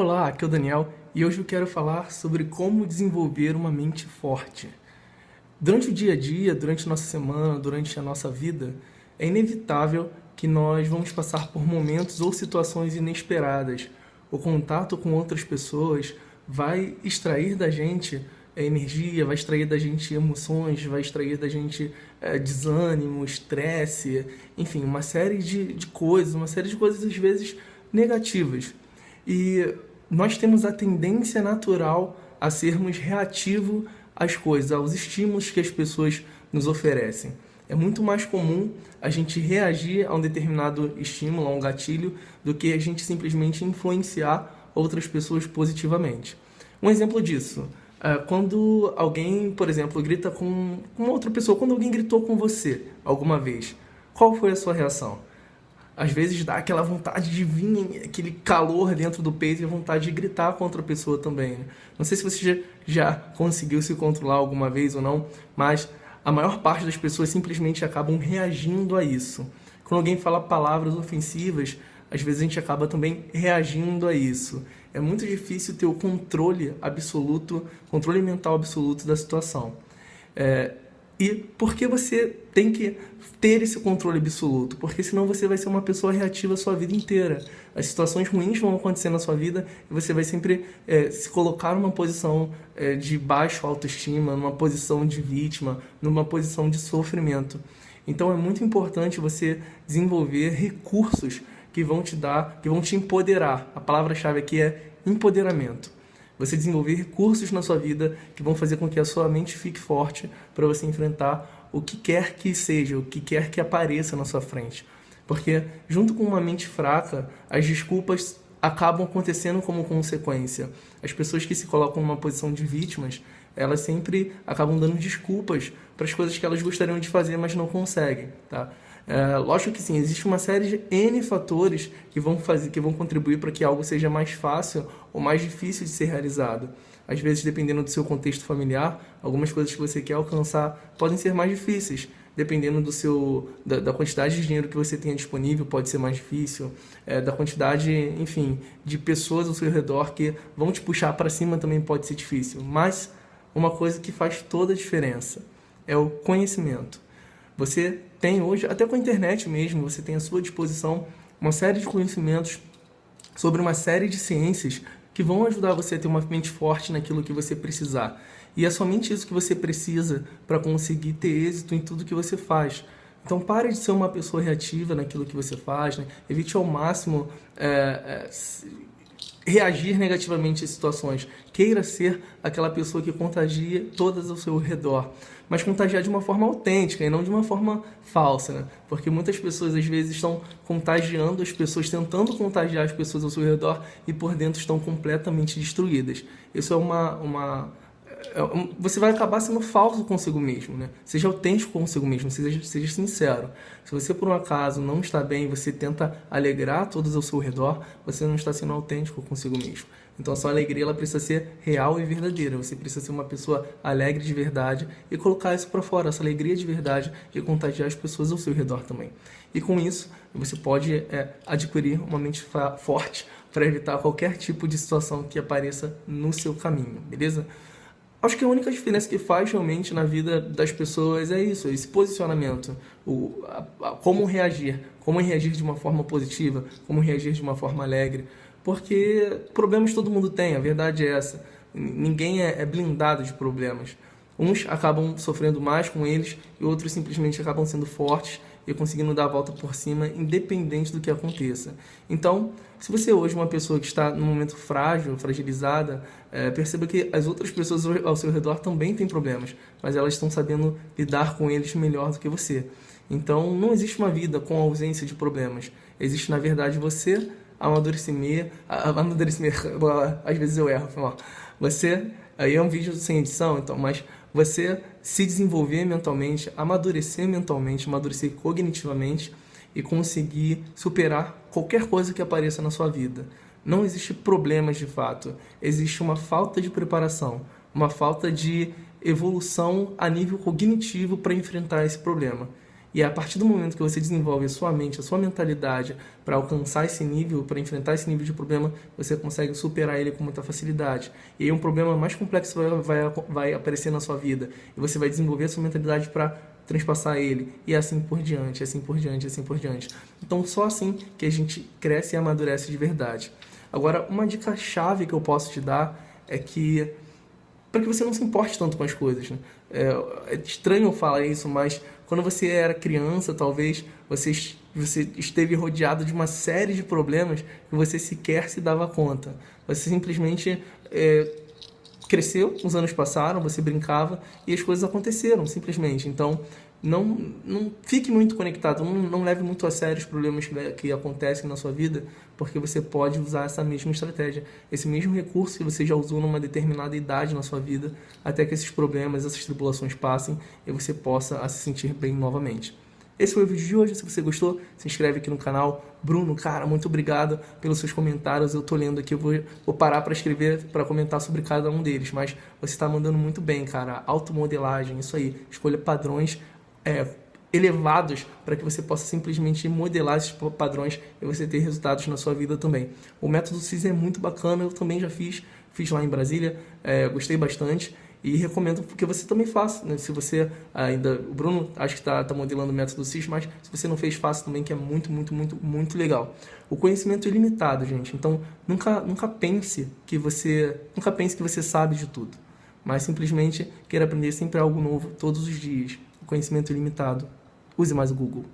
Olá, aqui é o Daniel e hoje eu quero falar sobre como desenvolver uma mente forte. Durante o dia a dia, durante a nossa semana, durante a nossa vida, é inevitável que nós vamos passar por momentos ou situações inesperadas. O contato com outras pessoas vai extrair da gente é, energia, vai extrair da gente emoções, vai extrair da gente é, desânimo, estresse, enfim, uma série de, de coisas, uma série de coisas às vezes negativas. E nós temos a tendência natural a sermos reativos às coisas, aos estímulos que as pessoas nos oferecem. É muito mais comum a gente reagir a um determinado estímulo, a um gatilho, do que a gente simplesmente influenciar outras pessoas positivamente. Um exemplo disso, é, quando alguém, por exemplo, grita com uma outra pessoa, quando alguém gritou com você alguma vez, qual foi a sua reação? Às vezes dá aquela vontade de vir, aquele calor dentro do peito e a vontade de gritar contra a pessoa também. Né? Não sei se você já, já conseguiu se controlar alguma vez ou não, mas a maior parte das pessoas simplesmente acabam reagindo a isso. Quando alguém fala palavras ofensivas, às vezes a gente acaba também reagindo a isso. É muito difícil ter o controle absoluto, controle mental absoluto da situação. É, e por que você tem que ter esse controle absoluto? Porque senão você vai ser uma pessoa reativa a sua vida inteira. As situações ruins vão acontecer na sua vida e você vai sempre é, se colocar numa posição é, de baixo autoestima, numa posição de vítima, numa posição de sofrimento. Então é muito importante você desenvolver recursos que vão te dar, que vão te empoderar. A palavra-chave aqui é empoderamento. Você desenvolver recursos na sua vida que vão fazer com que a sua mente fique forte para você enfrentar o que quer que seja, o que quer que apareça na sua frente. Porque junto com uma mente fraca, as desculpas acabam acontecendo como consequência. As pessoas que se colocam numa posição de vítimas, elas sempre acabam dando desculpas para as coisas que elas gostariam de fazer, mas não conseguem, tá? É, lógico que sim, existe uma série de N fatores que vão, fazer, que vão contribuir para que algo seja mais fácil ou mais difícil de ser realizado. Às vezes, dependendo do seu contexto familiar, algumas coisas que você quer alcançar podem ser mais difíceis. Dependendo do seu, da, da quantidade de dinheiro que você tenha disponível, pode ser mais difícil. É, da quantidade, enfim, de pessoas ao seu redor que vão te puxar para cima também pode ser difícil. Mas uma coisa que faz toda a diferença é o conhecimento. Você tem hoje, até com a internet mesmo, você tem à sua disposição uma série de conhecimentos sobre uma série de ciências que vão ajudar você a ter uma mente forte naquilo que você precisar. E é somente isso que você precisa para conseguir ter êxito em tudo que você faz. Então pare de ser uma pessoa reativa naquilo que você faz, né? evite ao máximo é, é, reagir negativamente a situações. Queira ser aquela pessoa que contagia todas ao seu redor, mas contagiar de uma forma autêntica e não de uma forma falsa, né? Porque muitas pessoas às vezes estão contagiando as pessoas, tentando contagiar as pessoas ao seu redor e por dentro estão completamente destruídas. Isso é uma, uma você vai acabar sendo falso consigo mesmo, né? Seja autêntico consigo mesmo, seja, seja sincero. Se você por um acaso não está bem, você tenta alegrar todos ao seu redor, você não está sendo autêntico consigo mesmo. Então a sua alegria ela precisa ser real e verdadeira. Você precisa ser uma pessoa alegre de verdade e colocar isso para fora, essa alegria de verdade e contagiar as pessoas ao seu redor também. E com isso, você pode é, adquirir uma mente forte para evitar qualquer tipo de situação que apareça no seu caminho, beleza? Acho que a única diferença que faz realmente na vida das pessoas é isso, esse posicionamento, o, a, a, como reagir, como reagir de uma forma positiva, como reagir de uma forma alegre, porque problemas todo mundo tem, a verdade é essa, ninguém é, é blindado de problemas. Uns acabam sofrendo mais com eles e outros simplesmente acabam sendo fortes e conseguindo dar a volta por cima, independente do que aconteça. Então, se você hoje é uma pessoa que está num momento frágil, fragilizada, é, perceba que as outras pessoas ao seu redor também têm problemas, mas elas estão sabendo lidar com eles melhor do que você. Então, não existe uma vida com ausência de problemas. Existe, na verdade, você amadurecer, amadurecer, às vezes eu erro, você, aí é um vídeo sem edição, então, mas você se desenvolver mentalmente, amadurecer mentalmente, amadurecer cognitivamente e conseguir superar qualquer coisa que apareça na sua vida. Não existe problemas de fato, existe uma falta de preparação, uma falta de evolução a nível cognitivo para enfrentar esse problema. E a partir do momento que você desenvolve a sua mente, a sua mentalidade para alcançar esse nível, para enfrentar esse nível de problema, você consegue superar ele com muita facilidade. E aí um problema mais complexo vai, vai, vai aparecer na sua vida. E você vai desenvolver a sua mentalidade para transpassar ele, e assim por diante, assim por diante, assim por diante. Então, só assim que a gente cresce e amadurece de verdade. Agora, uma dica chave que eu posso te dar é que para que você não se importe tanto com as coisas. Né? É, é, estranho falar isso, mas quando você era criança, talvez você, você esteve rodeado de uma série de problemas que você sequer se dava conta. Você simplesmente é, cresceu, os anos passaram, você brincava e as coisas aconteceram, simplesmente. Então, não, não fique muito conectado, não, não leve muito a sério os problemas que, que acontecem na sua vida, porque você pode usar essa mesma estratégia, esse mesmo recurso que você já usou numa determinada idade na sua vida, até que esses problemas, essas tribulações passem e você possa se sentir bem novamente. Esse foi o vídeo de hoje. Se você gostou, se inscreve aqui no canal. Bruno, cara, muito obrigado pelos seus comentários. Eu tô lendo aqui, eu vou, vou parar para escrever, para comentar sobre cada um deles. Mas você está mandando muito bem, cara. Automodelagem, isso aí. Escolha padrões é, elevados para que você possa simplesmente modelar esses padrões e você ter resultados na sua vida também. O método CIS é muito bacana, eu também já fiz, fiz lá em Brasília, é, gostei bastante e recomendo que você também faça. Né? Se você ainda, o Bruno acho que está tá modelando o método CIS, mas se você não fez, faça também, que é muito, muito, muito, muito legal. O conhecimento é ilimitado, gente. Então nunca, nunca pense que você, nunca pense que você sabe de tudo, mas simplesmente queira aprender sempre algo novo todos os dias. Conhecimento ilimitado. Use mais o Google.